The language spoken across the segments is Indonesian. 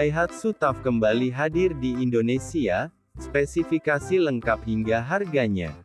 Daihatsu TAF kembali hadir di Indonesia, spesifikasi lengkap hingga harganya.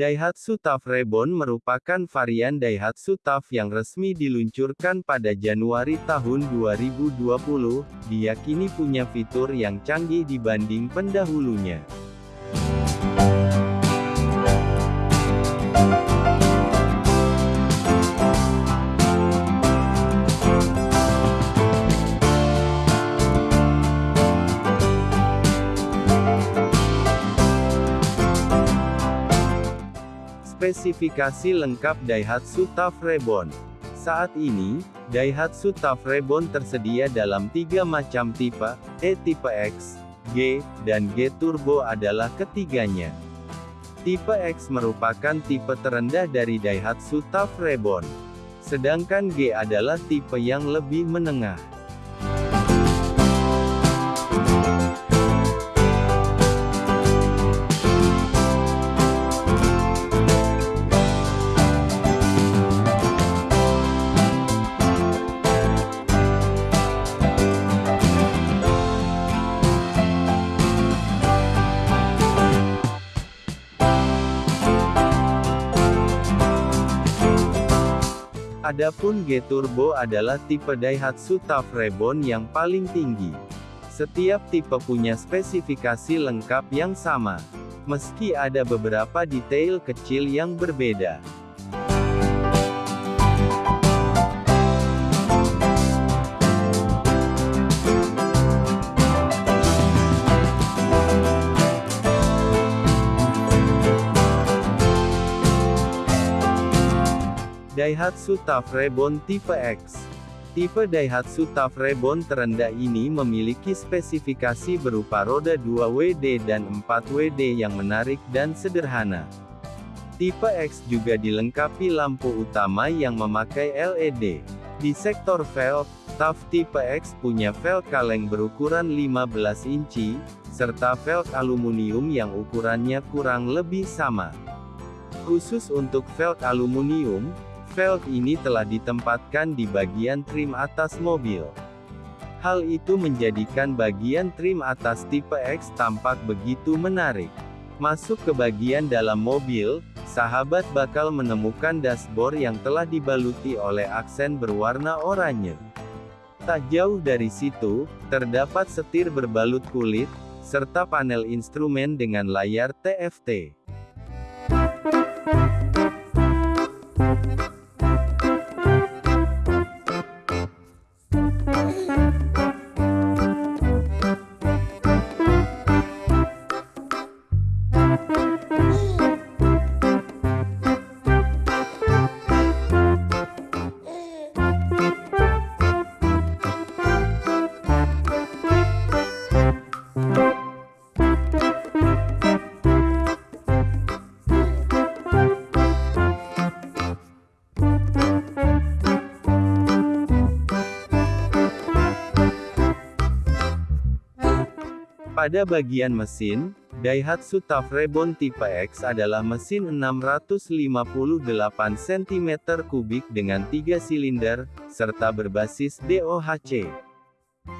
Daihatsu TAF Reborn merupakan varian Daihatsu TAF yang resmi diluncurkan pada Januari tahun 2020, diyakini punya fitur yang canggih dibanding pendahulunya. Spesifikasi lengkap Daihatsu TAF Reborn. Saat ini, Daihatsu TAF Reborn tersedia dalam tiga macam tipe, E tipe X, G, dan G Turbo adalah ketiganya. Tipe X merupakan tipe terendah dari Daihatsu TAF Reborn. Sedangkan G adalah tipe yang lebih menengah. Adapun G Turbo adalah tipe Daihatsu Reborn yang paling tinggi. Setiap tipe punya spesifikasi lengkap yang sama. Meski ada beberapa detail kecil yang berbeda. Daihatsu TAF Reborn Tipe X Tipe Daihatsu TAF Reborn terendah ini memiliki spesifikasi berupa roda 2WD dan 4WD yang menarik dan sederhana. Tipe X juga dilengkapi lampu utama yang memakai LED. Di sektor velg, TAF Tipe X punya velg kaleng berukuran 15 inci, serta velg aluminium yang ukurannya kurang lebih sama. Khusus untuk velg aluminium, velg ini telah ditempatkan di bagian trim atas mobil. Hal itu menjadikan bagian trim atas tipe X tampak begitu menarik. Masuk ke bagian dalam mobil, sahabat bakal menemukan dashboard yang telah dibaluti oleh aksen berwarna oranye. Tak jauh dari situ, terdapat setir berbalut kulit, serta panel instrumen dengan layar TFT. Pada bagian mesin, Daihatsu TAF Reborn Tipe X adalah mesin 658 cm3 dengan 3 silinder, serta berbasis DOHC.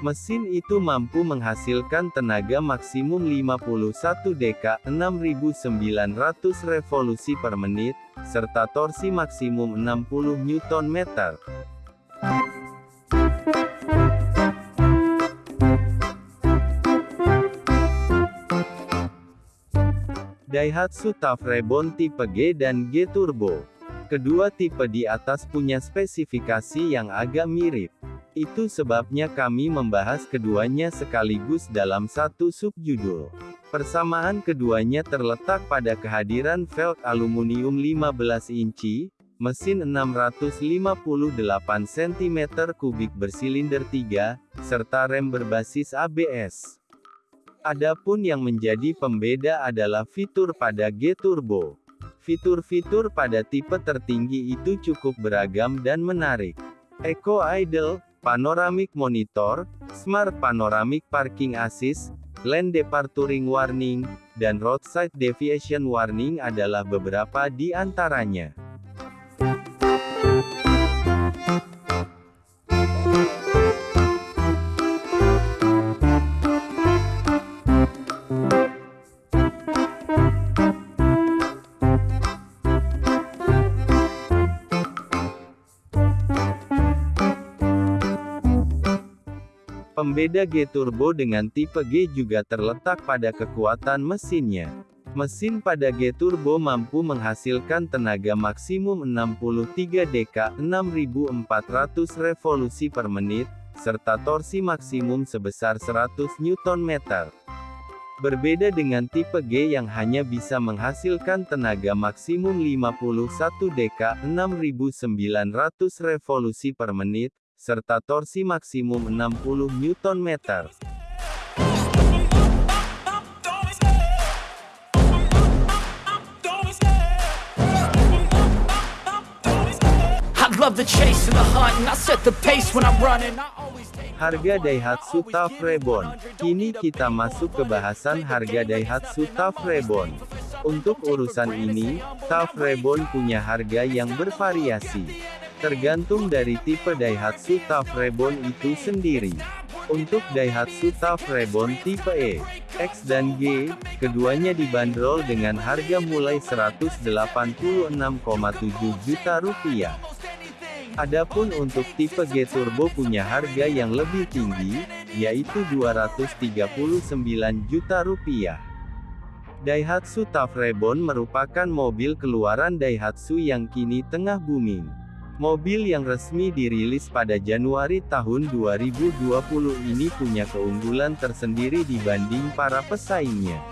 Mesin itu mampu menghasilkan tenaga maksimum 51 dk 6900 revolusi per menit, serta torsi maksimum 60 Nm. Daihatsu Tough Reborn tipe G dan G Turbo. Kedua tipe di atas punya spesifikasi yang agak mirip. Itu sebabnya kami membahas keduanya sekaligus dalam satu subjudul. Persamaan keduanya terletak pada kehadiran velg aluminium 15 inci, mesin 658 cm3 bersilinder 3, serta rem berbasis ABS. Adapun yang menjadi pembeda adalah fitur pada G-Turbo. Fitur-fitur pada tipe tertinggi itu cukup beragam dan menarik. Eco Idle, Panoramic Monitor, Smart Panoramic Parking Assist, Lane Departuring Warning, dan Roadside Deviation Warning adalah beberapa di antaranya. Pembeda G-Turbo dengan tipe G juga terletak pada kekuatan mesinnya. Mesin pada G-Turbo mampu menghasilkan tenaga maksimum 63 dk 6400 revolusi per menit, serta torsi maksimum sebesar 100 Nm. Berbeda dengan tipe G yang hanya bisa menghasilkan tenaga maksimum 51 dk 6900 revolusi per menit, serta torsi maksimum 60 Nm. Harga Daihatsu Tough Reborn. Kini kita masuk ke bahasan harga Daihatsu Tough Reborn. Untuk urusan ini, Tough Reborn punya harga yang bervariasi. Tergantung dari tipe Daihatsu Tough itu sendiri. Untuk Daihatsu Tough tipe E, X dan G, keduanya dibanderol dengan harga mulai 186,7 juta rupiah. Adapun untuk tipe G Turbo punya harga yang lebih tinggi, yaitu 239 juta rupiah. Daihatsu Tough merupakan mobil keluaran Daihatsu yang kini tengah booming. Mobil yang resmi dirilis pada Januari tahun 2020 ini punya keunggulan tersendiri dibanding para pesaingnya.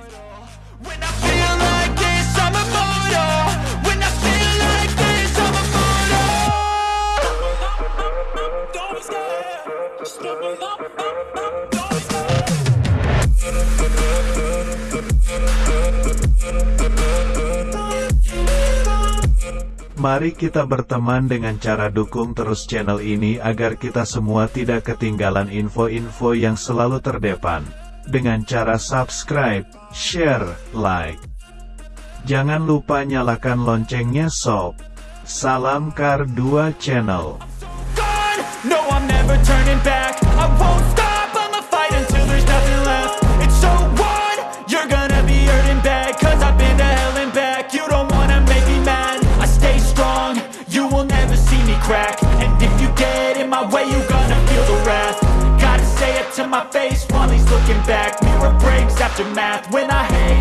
Mari kita berteman dengan cara dukung terus channel ini agar kita semua tidak ketinggalan info-info yang selalu terdepan. Dengan cara subscribe, share, like. Jangan lupa nyalakan loncengnya sob. Salam Kar 2 Channel. aftermath when I hang